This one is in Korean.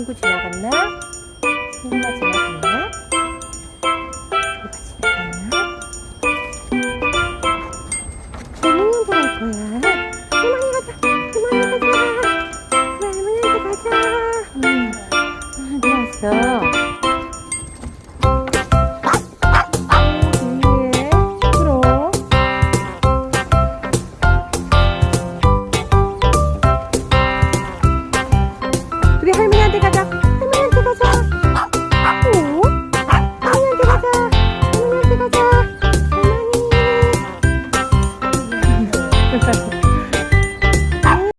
친구 지나갔나? 친구가 지나갔나? 친구가 지나갔나? 할머니한테 갈 거야. 할머니 가자. 할머니 가자. 할머니한테 가자. 음. 아, 누 왔어? Dadah.